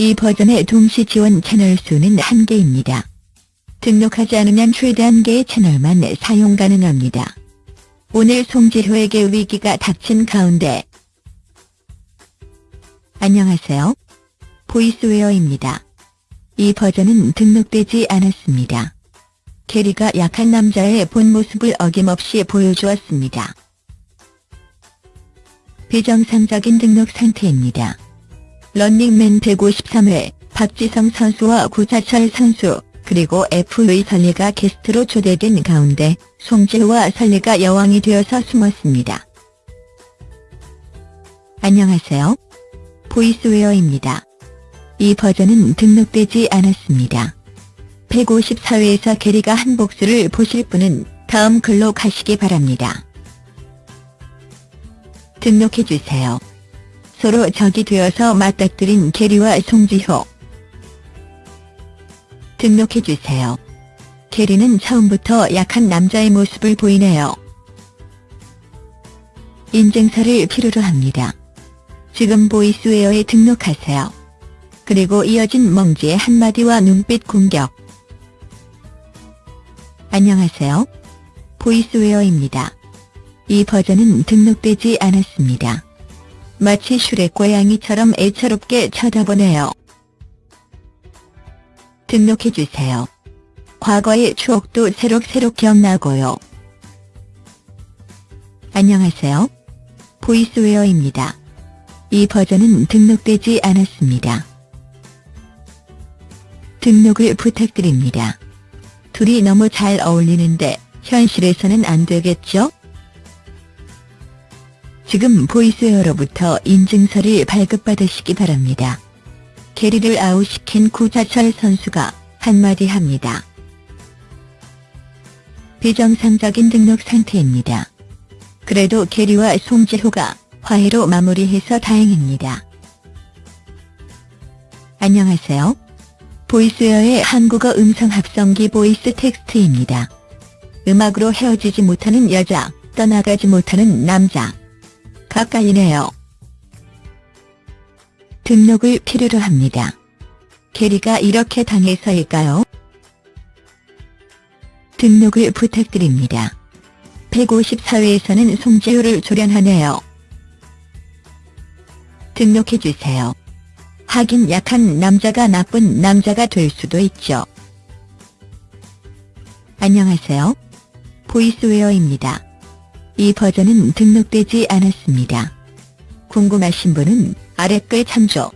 이 버전의 동시 지원 채널 수는 1개입니다. 등록하지 않으면 최대 1개의 채널만 사용 가능합니다. 오늘 송지효에게 위기가 닥친 가운데 안녕하세요. 보이스웨어입니다. 이 버전은 등록되지 않았습니다. 캐리가 약한 남자의 본 모습을 어김없이 보여주었습니다. 비정상적인 등록 상태입니다. 런닝맨 153회 박지성 선수와 구자철 선수 그리고 FA 설리가 게스트로 초대된 가운데 송지효와 설리가 여왕이 되어서 숨었습니다. 안녕하세요. 보이스웨어입니다. 이 버전은 등록되지 않았습니다. 154회에서 게리가 한 복수를 보실 분은 다음 글로 가시기 바랍니다. 등록해주세요. 서로 적이 되어서 맞닥뜨린 게리와 송지효. 등록해주세요. 게리는 처음부터 약한 남자의 모습을 보이네요. 인증서를 필요로 합니다. 지금 보이스웨어에 등록하세요. 그리고 이어진 멍지의 한마디와 눈빛 공격. 안녕하세요. 보이스웨어입니다. 이 버전은 등록되지 않았습니다. 마치 슈렉 고양이처럼 애처롭게 쳐다보네요. 등록해주세요. 과거의 추억도 새록새록 기억나고요. 안녕하세요. 보이스웨어입니다. 이 버전은 등록되지 않았습니다. 등록을 부탁드립니다. 둘이 너무 잘 어울리는데 현실에서는 안 되겠죠? 지금 보이스웨어로부터 인증서를 발급받으시기 바랍니다. 게리를 아웃시킨 구자철 선수가 한마디 합니다. 비정상적인 등록 상태입니다. 그래도 게리와 송지효가 화해로 마무리해서 다행입니다. 안녕하세요. 보이스웨어의 한국어 음성 합성기 보이스 텍스트입니다. 음악으로 헤어지지 못하는 여자, 떠나가지 못하는 남자. 가까이네요. 등록을 필요로 합니다. 게리가 이렇게 당해서일까요? 등록을 부탁드립니다. 154회에서는 송지효를 조련하네요. 등록해주세요. 하긴 약한 남자가 나쁜 남자가 될 수도 있죠. 안녕하세요. 보이스웨어입니다. 이 버전은 등록되지 않았습니다. 궁금하신 분은 아래 글 참조.